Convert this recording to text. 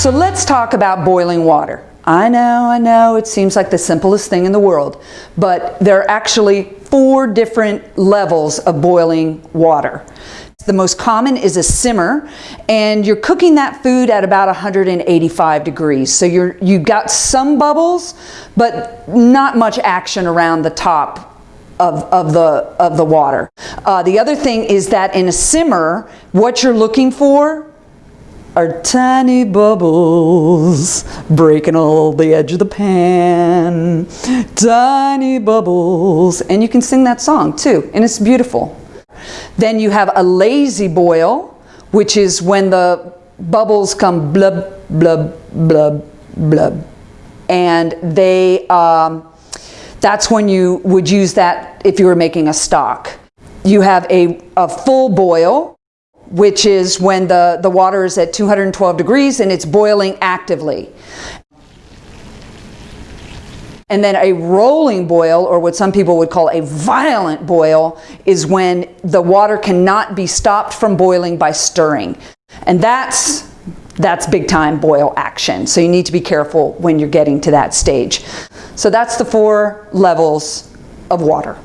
So let's talk about boiling water. I know, I know, it seems like the simplest thing in the world, but there are actually four different levels of boiling water. The most common is a simmer, and you're cooking that food at about 185 degrees. So you're, you've got some bubbles, but not much action around the top of, of, the, of the water. Uh, the other thing is that in a simmer, what you're looking for are tiny bubbles breaking all the edge of the pan. Tiny bubbles. And you can sing that song too, and it's beautiful. Then you have a lazy boil, which is when the bubbles come blub, blub, blub, blub. And they, um, that's when you would use that if you were making a stock. You have a, a full boil, which is when the, the water is at 212 degrees and it's boiling actively. And then a rolling boil, or what some people would call a violent boil, is when the water cannot be stopped from boiling by stirring. And that's, that's big time boil action. So you need to be careful when you're getting to that stage. So that's the four levels of water.